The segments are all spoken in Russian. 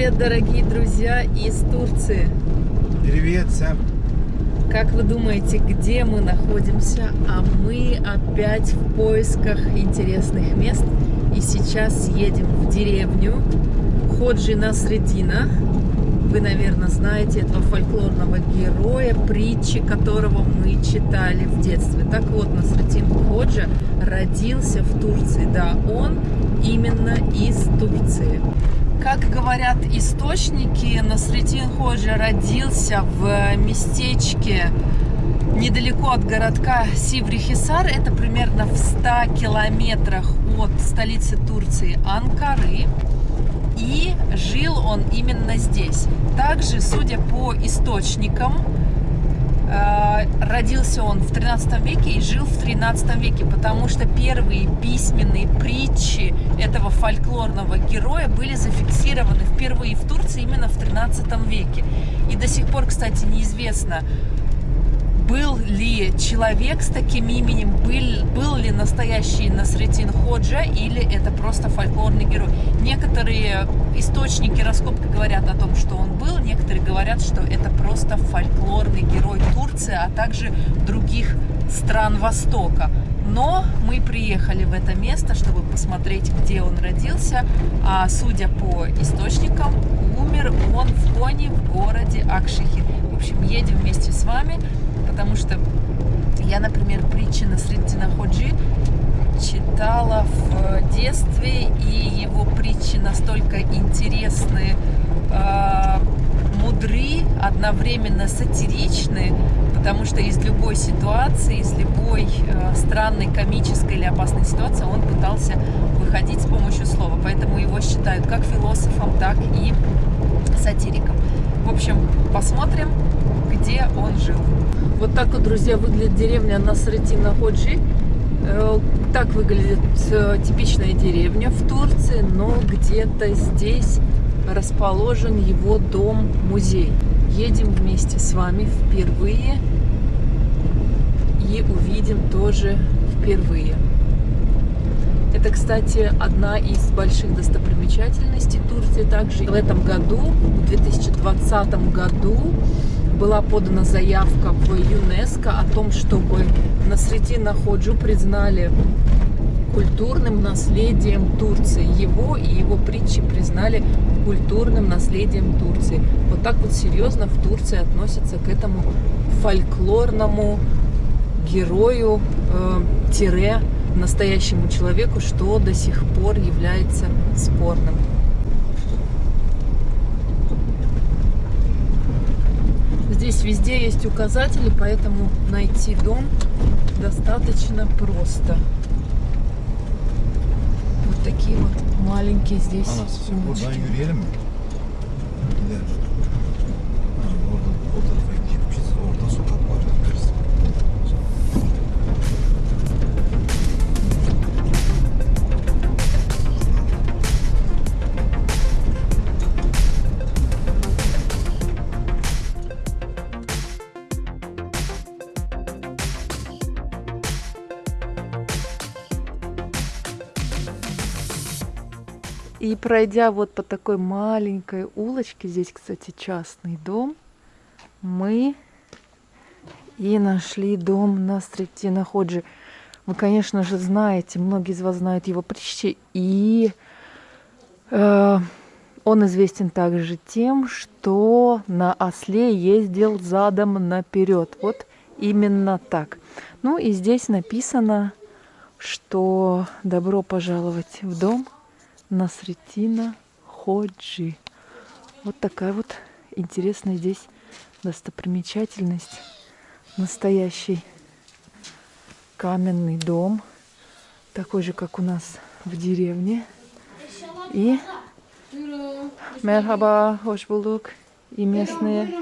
Привет, дорогие друзья из Турции! Привет всем! Как вы думаете, где мы находимся? А мы опять в поисках интересных мест. И сейчас едем в деревню Ходжи Насредина. Вы, наверное, знаете этого фольклорного героя, притчи которого мы читали в детстве. Так вот, Насредин Ходжа родился в Турции. Да, он именно из Турции. Как говорят источники, Насредин Ходжа родился в местечке недалеко от городка Сиврихисар. Это примерно в 100 километрах от столицы Турции Анкары. И жил он именно здесь. Также, судя по источникам, Э, родился он в 13 веке и жил в 13 веке, потому что первые письменные притчи этого фольклорного героя были зафиксированы впервые в Турции именно в 13 веке. И до сих пор, кстати, неизвестно, был ли человек с таким именем, был, был ли настоящий Насретин Ходжа или это просто фольклорный герой. Некоторые источники раскопки говорят о том, что он некоторые говорят, что это просто фольклорный герой Турции, а также других стран Востока. Но мы приехали в это место, чтобы посмотреть, где он родился. А судя по источникам, умер он в Коне, в городе Акшихир. В общем, едем вместе с вами потому что я, например, притчи на Среддина Ходжи читала в детстве, и его притчи настолько интересны, э, мудры, одновременно сатиричны, потому что из любой ситуации, из любой э, странной, комической или опасной ситуации он пытался выходить с помощью слова. Поэтому его считают как философом, так и сатириком. В общем, посмотрим, где он жил. Вот так вот, друзья, выглядит деревня Насретина Ходжи. Э, так выглядит э, типичная деревня в Турции, но где-то здесь расположен его дом-музей. Едем вместе с вами впервые и увидим тоже впервые. Это, кстати, одна из больших достопримечательностей Турции. Также в этом году, в 2020 году, была подана заявка в ЮНЕСКО о том, чтобы Насредина Ходжу признали культурным наследием Турции. Его и его притчи признали культурным наследием Турции. Вот так вот серьезно в Турции относятся к этому фольклорному герою, э, тире, настоящему человеку, что до сих пор является спорным. Здесь везде есть указатели, поэтому найти дом достаточно просто. Такие вот маленькие здесь улочки. И пройдя вот по такой маленькой улочке, здесь, кстати, частный дом, мы и нашли дом на Стретина Ходжи. Вы, конечно же, знаете, многие из вас знают его притчи, и э, он известен также тем, что на осле ездил задом наперед. Вот именно так. Ну и здесь написано, что добро пожаловать в дом – Насретина Ходжи. Вот такая вот интересная здесь достопримечательность. Настоящий каменный дом. Такой же, как у нас в деревне. И Мерхаба, хош булук. И местные,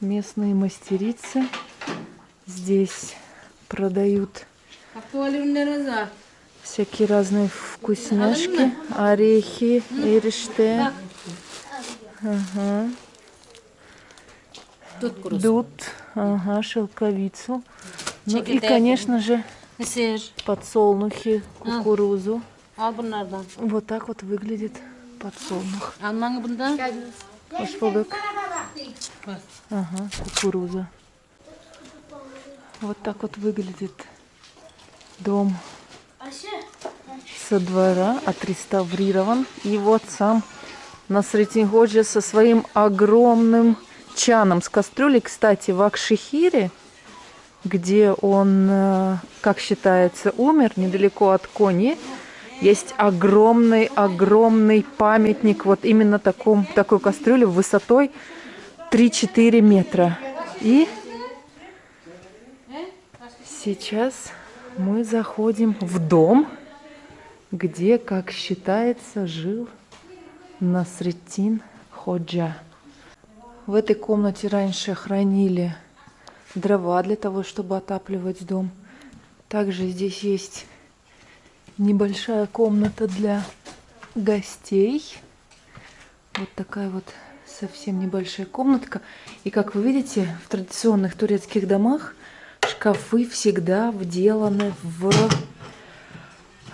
местные мастерицы здесь продают всякие разные вкусняшки, орехи, эриште. Ага. Дуд, ага, шелковицу. Ну и, конечно же, подсолнухи, кукурузу. Вот так вот выглядит подсолнух. Hoş bulduk. Ага, кукуруза. Вот так вот выглядит дом со двора, отреставрирован. И вот сам Насретин Ходжа со своим огромным чаном с кастрюлей. Кстати, в Акшихире, где он, э, как считается, умер, недалеко от Кони, есть огромный-огромный памятник вот именно таком, такой кастрюли высотой 3-4 метра. И сейчас мы заходим в дом, где, как считается, жил Насретин Ходжа. В этой комнате раньше хранили дрова для того, чтобы отапливать дом. Также здесь есть небольшая комната для гостей. Вот такая вот совсем небольшая комнатка. И как вы видите, в традиционных турецких домах шкафы всегда вделаны в,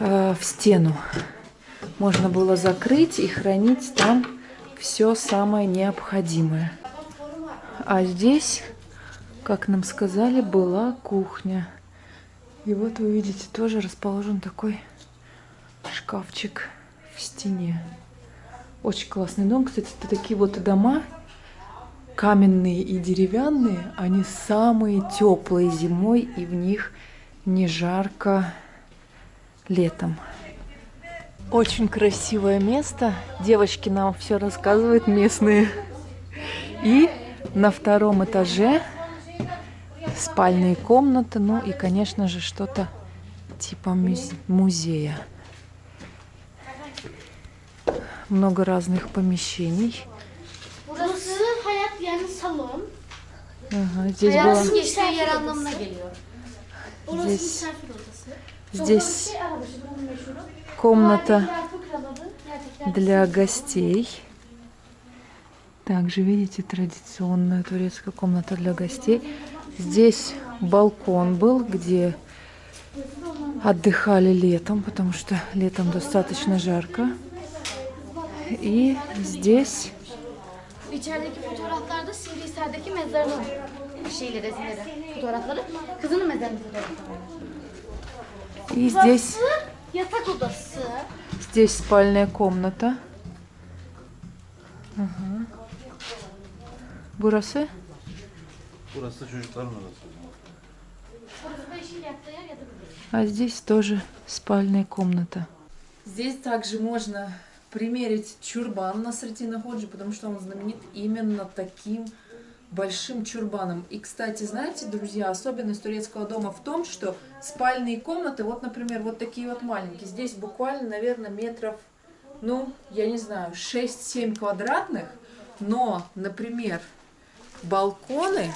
э, в стену. Можно было закрыть и хранить там все самое необходимое. А здесь, как нам сказали, была кухня. И вот вы видите, тоже расположен такой шкафчик в стене. Очень классный дом. Кстати, это такие вот дома, каменные и деревянные. Они самые теплые зимой, и в них не жарко летом. Очень красивое место. Девочки нам все рассказывают местные. И на втором этаже спальные комнаты, ну и, конечно же, что-то типа музея. Много разных помещений. Yani salon. Ага, здесь Hayatın была geçtiği yer anlamına geliyor. Burası Здесь- misafir odası. здесь buranın meşhuru. Gerçekten для гостей. Также, видите, традиционная турецкая комната для гостей. Здесь балкон был, где отдыхали летом, потому что летом достаточно жарко. И здесь İçerideki fotoğraflarda Sivrihisar'daki mezarının şeyle resimleri, fotoğrafları. Kızının fotoğrafları. и здесь Burası yatak odası. здесь спальная комната. Ага. Burası Burası çocukların odası. Burası da eşiyle yattığı yer yatak odası. А здесь тоже спальная комната. Здесь также можно примерить чурбан на Сретина Ходжи, потому что он знаменит именно таким большим чурбаном. И, кстати, знаете, друзья, особенность турецкого дома в том, что спальные комнаты, вот, например, вот такие вот маленькие, здесь буквально, наверное, метров, ну, я не знаю, 6-7 квадратных, но, например, балконы,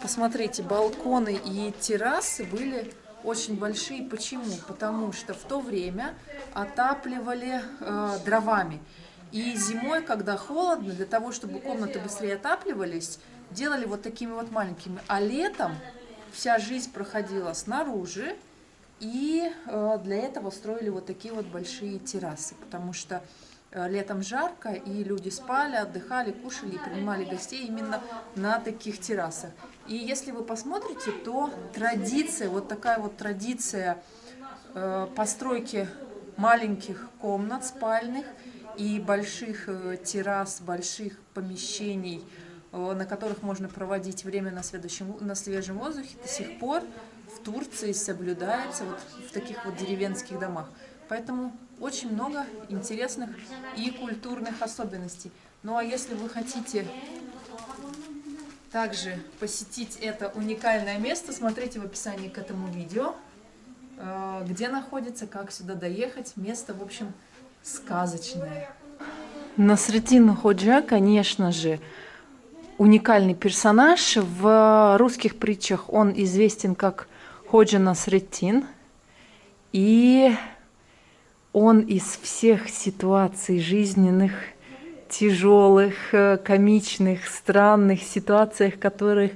посмотрите, балконы и террасы были очень большие. Почему? Потому что в то время отапливали э, дровами. И зимой, когда холодно, для того, чтобы комнаты быстрее отапливались, делали вот такими вот маленькими. А летом вся жизнь проходила снаружи, и э, для этого строили вот такие вот большие террасы, потому что э, летом жарко, и люди спали, отдыхали, кушали и принимали гостей именно на таких террасах. И если вы посмотрите, то традиция, вот такая вот традиция э, постройки маленьких комнат спальных и больших э, террас, больших помещений, э, на которых можно проводить время на, следующем, на свежем воздухе, до сих пор в Турции соблюдается вот в таких вот деревенских домах. Поэтому очень много интересных и культурных особенностей. Ну а если вы хотите также посетить это уникальное место, смотрите в описании к этому видео, э, где находится, как сюда доехать. Место, в общем, сказочное. Насредин Ходжа, конечно же, уникальный персонаж. В русских притчах он известен как Ходжа Насреддин. И он из всех ситуаций жизненных, тяжелых, э, комичных, странных ситуациях, в которых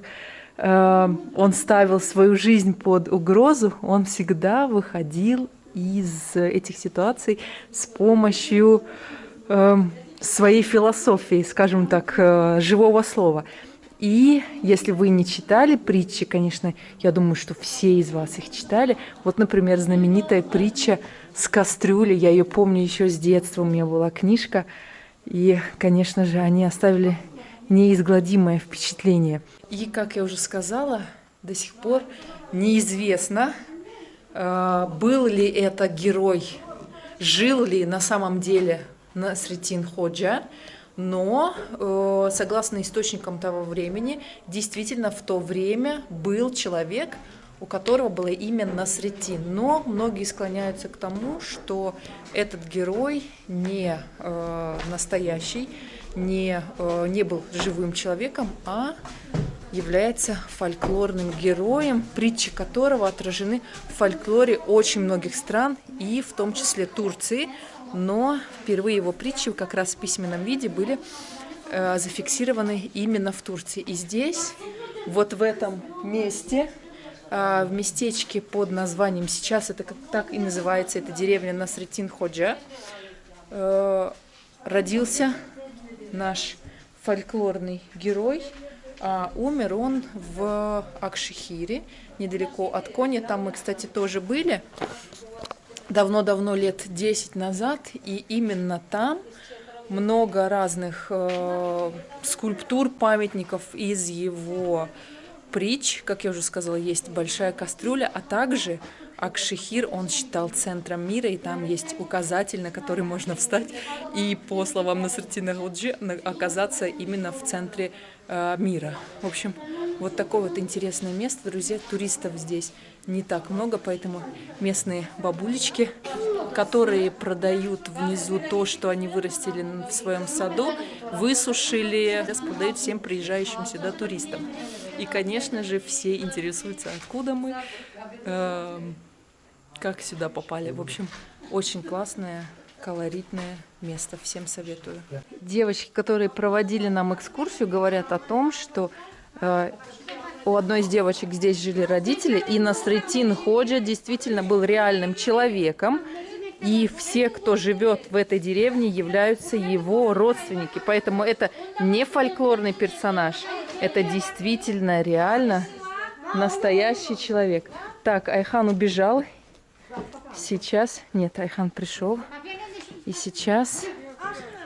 э, он ставил свою жизнь под угрозу, он всегда выходил из этих ситуаций с помощью эм, своей философией, скажем так, э, живого слова. И если вы не читали притчи, конечно, я думаю, что все из вас их читали. Вот, например, знаменитая притча с кастрюли. Я ее помню еще с детства. У меня была книжка. И, конечно же, они оставили неизгладимое впечатление. И, как я уже сказала, до сих пор неизвестно, э, был ли это герой, жил ли на самом деле Насретин Ходжа, но, э, согласно источникам того времени, действительно в то время был человек, у которого было имя Насретин. Но многие склоняются к тому, что этот герой не э, настоящий, не, э, не был живым человеком, а является фольклорным героем, притчи которого отражены в фольклоре очень многих стран, и в том числе Турции. Но впервые его притчи как раз в письменном виде были э, зафиксированы именно в Турции. И здесь, вот в этом месте, в местечке под названием, сейчас это как так и называется, это деревня Насретин Ходжа, э, родился наш фольклорный герой. А умер он в Акшихире, недалеко от Кони. Там мы, кстати, тоже были давно-давно, лет 10 назад. И именно там много разных э, скульптур, памятников из его притч. Как я уже сказала, есть большая кастрюля, а также Акшихир он считал центром мира, и там есть указатель, на который можно встать и, по словам Насартина Гуджи, оказаться именно в центре э, мира. В общем, вот такое вот интересное место, друзья. Туристов здесь не так много, поэтому местные бабулечки, которые продают внизу то, что они вырастили в своем саду, высушили, продают всем приезжающим сюда туристам. И, конечно же, все интересуются, откуда мы, э, как сюда попали. В общем, очень классное, колоритное место. Всем советую. Девочки, которые проводили нам экскурсию, говорят о том, что э, у одной из девочек здесь жили родители, и Насретин Ходжа действительно был реальным человеком, и все, кто живет в этой деревне, являются его родственники. Поэтому это не фольклорный персонаж, это действительно реально настоящий человек. Так, Айхан убежал, Сейчас... Нет, Айхан пришел. И сейчас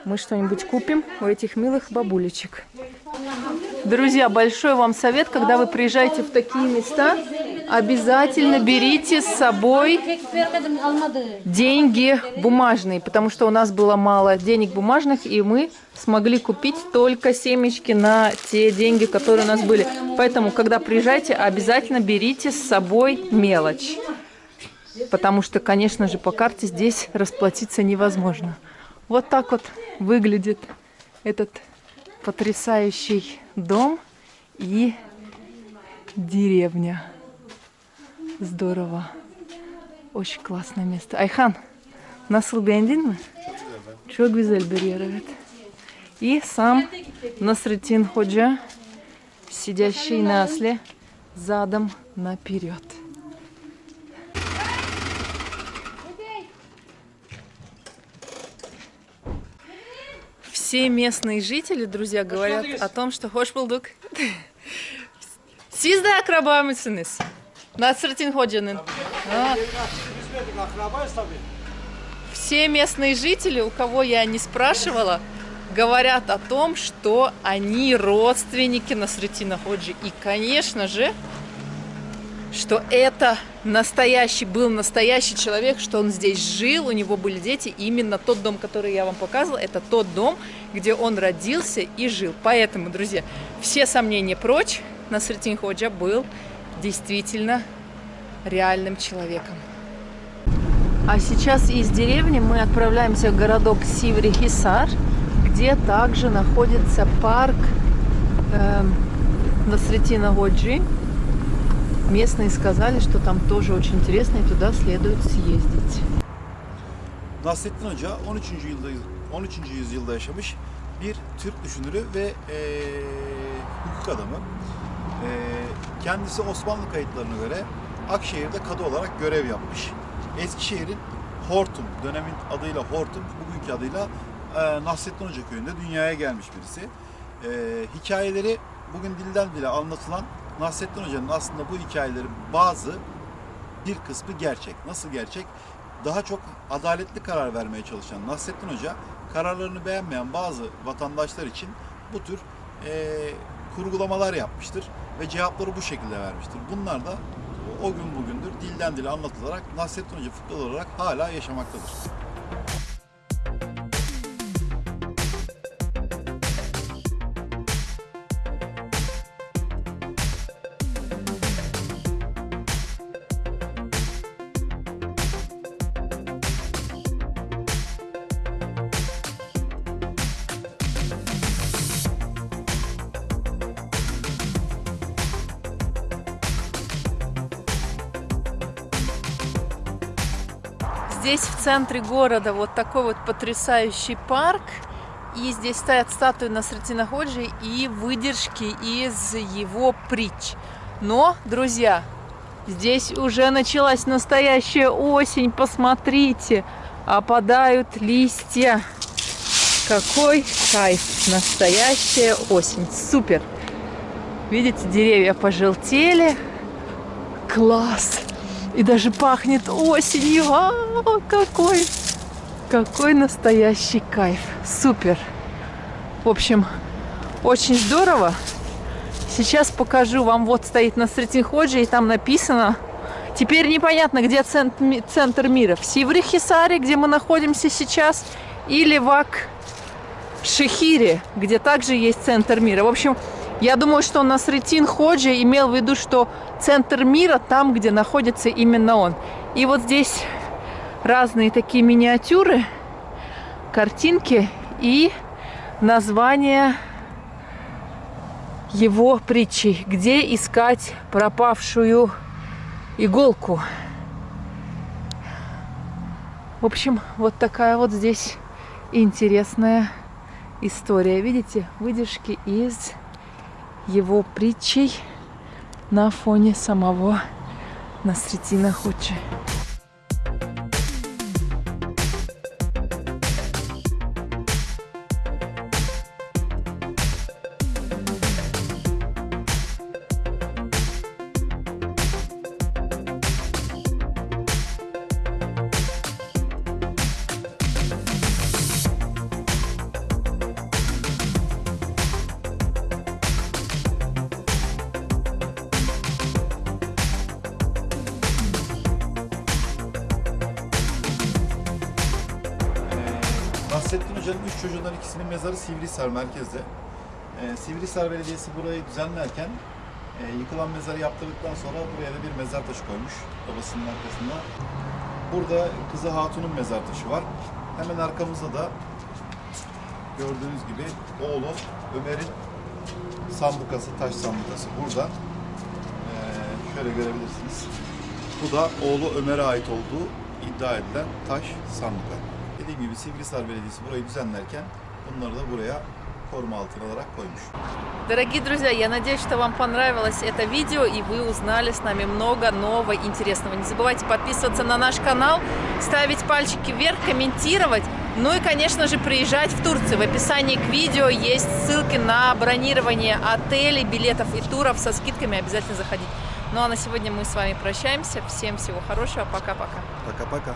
мы что-нибудь купим у этих милых бабулечек. Друзья, большой вам совет, когда вы приезжаете в такие места, обязательно берите с собой деньги бумажные, потому что у нас было мало денег бумажных, и мы смогли купить только семечки на те деньги, которые у нас были. Поэтому, когда приезжаете, обязательно берите с собой мелочь потому что, конечно же, по карте здесь расплатиться невозможно. Вот так вот выглядит этот потрясающий дом и деревня. Здорово. Очень классное место. Ayhan, nasıl beğendin mi? Çok güzel bir. И сам Насретин Ходжа, сидящий на осле, задом наперед. все местные жители, друзья, говорят о том, что hoş bulduk. Siz mısınız? Насратин Ходжанин. Все местные жители, у кого я не спрашивала, говорят о том, что они родственники Насратина Ходжи. И, конечно же, что это настоящий, был настоящий человек, что он здесь жил, у него были дети. И именно тот дом, который я вам показывала, это тот дом, где он родился и жил. Поэтому, друзья, все сомнения прочь, Насретин Ходжа был действительно реальным человеком. А сейчас из деревни мы отправляемся в городок Сиври-Хисар, где также находится парк э, Насретина Ходжи. Местные сказали, что там тоже очень интересно, и туда следует съездить. Nasrettin Hoca 13. yılda 13. yüzyılda yaşamış bir Türk düşünürü ve e, hukuk adamı. E, kendisi Osmanlı kayıtlarına göre Akşehir'de kadı olarak görev yapmış. Eskişehir'in Hortum, dönemin adıyla Hortum, bugünkü adıyla e, Nasrettin Hoca köyünde dünyaya gelmiş birisi. E, hikayeleri bugün dilden dile anlatılan Nasrettin Hoca'nın aslında bu hikayelerin bazı bir kısmı gerçek. Nasıl gerçek? Daha çok adaletli karar vermeye çalışan Nasrettin Hoca kararlarını beğenmeyen bazı vatandaşlar için bu tür e, kurgulamalar yapmıştır ve cevapları bu şekilde vermiştir. Bunlar da o gün bugündür dilden dile anlatılarak Nasrettin Hoca fıkralı olarak hala yaşamaktadır. Центре города вот такой вот потрясающий парк. И здесь стоят статуи Насратина Ходжи и выдержки из его притч. Но, друзья, здесь уже началась настоящая осень. Посмотрите, опадают листья. Какой кайф! Настоящая осень. Супер! Видите, деревья пожелтели. Класс! И даже пахнет осенью. А, какой, какой настоящий кайф. Супер. В общем, очень здорово. Сейчас покажу вам. Вот стоит на Ходжи, и там написано. Теперь непонятно, где центр, ми- центр мира. В Сиврихисаре, где мы находимся сейчас, или в Ак-Шехире, где также есть центр мира. В общем, я думаю, что Насретин Ходжи имел в виду, что центр мира там, где находится именно он. И вот здесь разные такие миниатюры, картинки и название его притчи. Где искать пропавшую иголку. В общем, вот такая вот здесь интересная история. Видите, выдержки из его притчей на фоне самого Насретина Худжи. Nasrettin Hoca'nın üç çocuğundan ikisinin mezarı Sivrihisar merkezde. Ee, Sivrihisar Belediyesi burayı düzenlerken e, yıkılan mezarı yaptırdıktan sonra buraya da bir mezar taşı koymuş babasının arkasında. Burada kızı Hatun'un mezar taşı var. Hemen arkamızda da gördüğünüz gibi oğlu Ömer'in sambukası, taş sambukası burada. Ee, şöyle görebilirsiniz. Bu da oğlu Ömer'e ait olduğu iddia edilen taş sanduka. Dediğim gibi Sivrihisar Belediyesi burayı düzenlerken bunları da buraya koruma altına alarak koymuş. Дорогие друзья, я надеюсь, что вам понравилось это видео и вы узнали с нами много нового интересного. Не забывайте подписываться на наш канал, ставить пальчики вверх, комментировать. Ну и, конечно же, приезжать в Турцию. В описании к видео есть ссылки на бронирование отелей, билетов и туров со скидками. Обязательно заходите. Ну а на сегодня мы с вами прощаемся. Всем всего хорошего. Пока-пока. Paka.